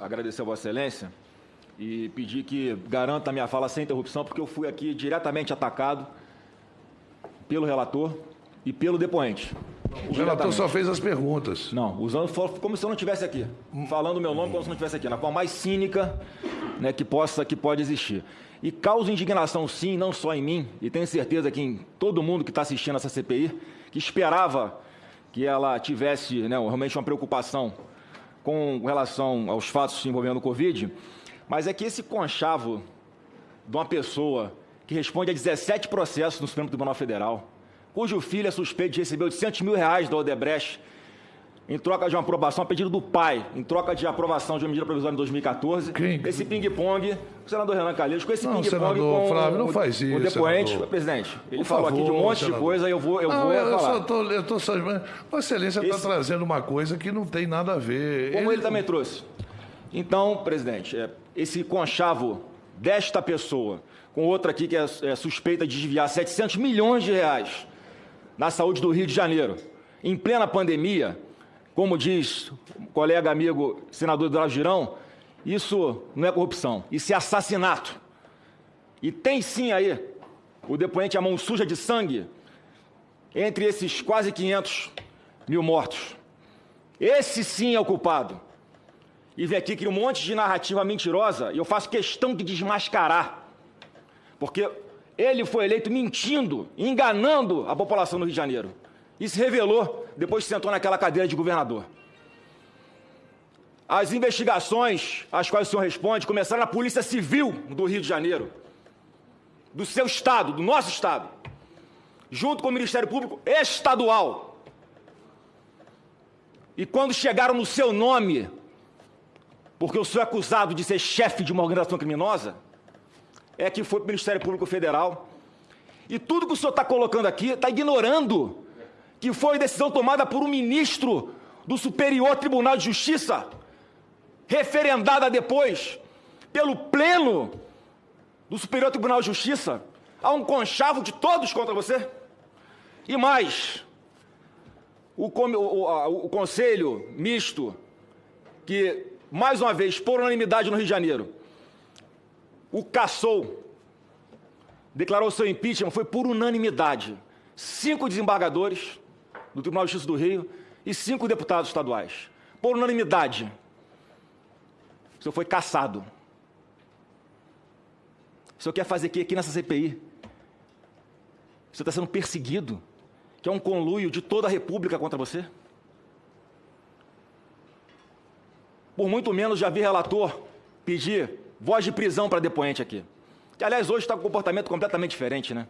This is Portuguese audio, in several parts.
agradecer a Vossa Excelência e pedir que garanta a minha fala sem interrupção, porque eu fui aqui diretamente atacado pelo relator e pelo depoente. O relator só fez as perguntas. Não, usando como se eu não estivesse aqui, falando o meu nome como se eu não estivesse aqui, na forma mais cínica né, que, possa, que pode existir. E causa indignação, sim, não só em mim, e tenho certeza que em todo mundo que está assistindo essa CPI, que esperava que ela tivesse né, realmente uma preocupação com relação aos fatos envolvendo o Covid, mas é que esse conchavo de uma pessoa que responde a 17 processos no Supremo Tribunal Federal, cujo filho é suspeito de receber 800 mil reais da Odebrecht em troca de uma aprovação a pedido do pai, em troca de aprovação de uma medida provisória em 2014. Quem? Esse ping-pong, o senador Renan Calheiros, com esse ping-pong com Flávio, não faz isso, o depoente, senador. presidente. Ele Por falou favor, aqui de um monte senador. de coisa, eu vou, eu não, vou eu falar. Só tô, eu tô Vossa Excelência está esse... trazendo uma coisa que não tem nada a ver. Como ele, ele também trouxe. Então, presidente, é, esse conchavo desta pessoa, com outra aqui que é, é suspeita de desviar 700 milhões de reais na saúde do Rio de Janeiro, em plena pandemia, como diz o colega amigo senador Eduardo Girão, isso não é corrupção, isso é assassinato. E tem sim aí o depoente a mão suja de sangue entre esses quase 500 mil mortos. Esse sim é o culpado. E vem aqui cria um monte de narrativa mentirosa e eu faço questão de desmascarar. Porque ele foi eleito mentindo, enganando a população do Rio de Janeiro. Isso revelou depois que sentou naquela cadeira de governador. As investigações às quais o senhor responde começaram na Polícia Civil do Rio de Janeiro, do seu estado, do nosso estado, junto com o Ministério Público Estadual. E quando chegaram no seu nome, porque o senhor é acusado de ser chefe de uma organização criminosa, é que foi para o Ministério Público Federal. E tudo que o senhor está colocando aqui está ignorando que foi decisão tomada por um ministro do Superior Tribunal de Justiça, referendada depois pelo Pleno do Superior Tribunal de Justiça. Há um conchavo de todos contra você. E mais, o, o, o Conselho Misto, que, mais uma vez, por unanimidade no Rio de Janeiro, o caçou, declarou seu impeachment, foi por unanimidade. Cinco desembargadores do Tribunal de Justiça do Rio e cinco deputados estaduais. Por unanimidade. O senhor foi caçado. O senhor quer fazer o que aqui nessa CPI? O senhor está sendo perseguido? Que é um conluio de toda a República contra você? Por muito menos já vi relator pedir voz de prisão para depoente aqui. Que, aliás, hoje está com um comportamento completamente diferente, né?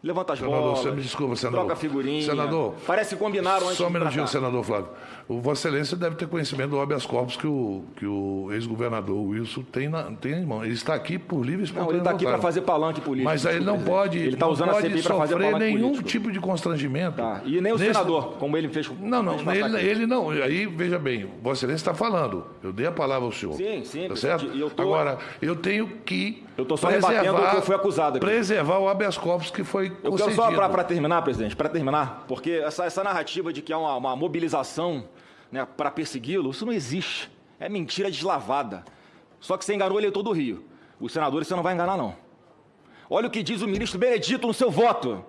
Levanta as senador, bolas. Você me desculpa, senador. Troca figurinha. Senador. Parece que combinaram antes Só um minutinho, senador Flávio. O Vossa Excelência deve ter conhecimento do habeas corpus que o, que o ex-governador Wilson tem, na, tem em mão. Ele está aqui por livre e Não, ele está aqui para fazer palanque político. Mas aí ele não pode, ele está usando a CPI para fazer palanque nenhum político. tipo de constrangimento. Tá. E nem o Nesse... senador, como ele fez. Não, não, ele, ele, não. Aí, veja bem, Vossa Excelência está falando. Eu dei a palavra ao senhor. Sim, sim. Tá certo? Eu tô... Agora, eu tenho que eu estou só rebatendo o que eu fui acusado aqui. Preservar o habeas corpus que foi eu concedido. Eu quero só para terminar, presidente, para terminar, porque essa, essa narrativa de que há uma, uma mobilização né, para persegui-lo, isso não existe. É mentira deslavada. Só que você enganou o eleitor do Rio. Os senadores você não vai enganar, não. Olha o que diz o ministro Benedito no seu voto.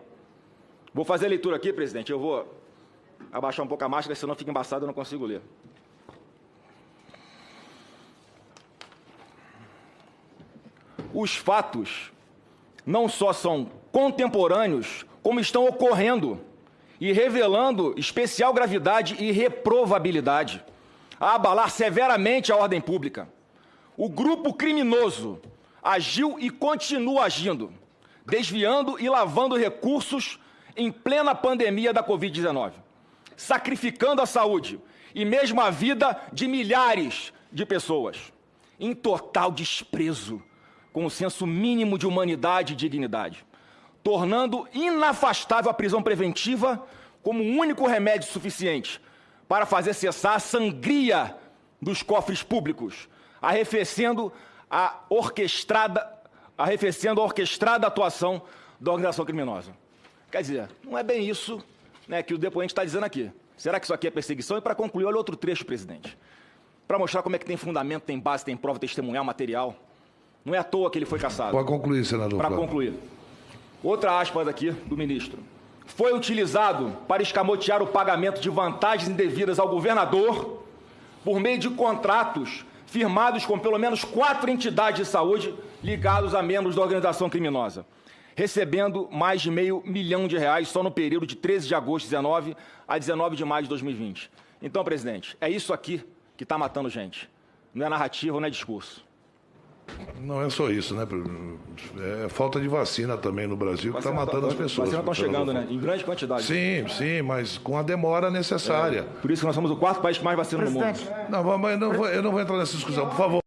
Vou fazer a leitura aqui, presidente. Eu vou abaixar um pouco a máscara, senão fica embaçado e eu não consigo ler. os fatos não só são contemporâneos, como estão ocorrendo e revelando especial gravidade e reprovabilidade, a abalar severamente a ordem pública. O grupo criminoso agiu e continua agindo, desviando e lavando recursos em plena pandemia da Covid-19, sacrificando a saúde e mesmo a vida de milhares de pessoas, em total desprezo com o senso mínimo de humanidade e dignidade, tornando inafastável a prisão preventiva como o único remédio suficiente para fazer cessar a sangria dos cofres públicos, arrefecendo a orquestrada, arrefecendo a orquestrada atuação da organização criminosa. Quer dizer, não é bem isso né, que o depoente está dizendo aqui. Será que isso aqui é perseguição? E para concluir, olha outro trecho, presidente. para mostrar como é que tem fundamento, tem base, tem prova testemunhal, material. Não é à toa que ele foi caçado. Pode concluir, senador. Para concluir. Outra aspas aqui do ministro. Foi utilizado para escamotear o pagamento de vantagens indevidas ao governador por meio de contratos firmados com pelo menos quatro entidades de saúde ligados a membros da organização criminosa, recebendo mais de meio milhão de reais só no período de 13 de agosto de 19 a 19 de maio de 2020. Então, presidente, é isso aqui que está matando gente. Não é narrativa, não é discurso. Não é só isso, né? É falta de vacina também no Brasil que está matando as pessoas. Vacinas estão chegando, né? Em grande quantidade. Sim, sim, mas com a demora necessária. Por isso que nós somos o quarto país que mais vacina no mundo. Presidente, Não, mas não eu não vou entrar nessa discussão, por favor.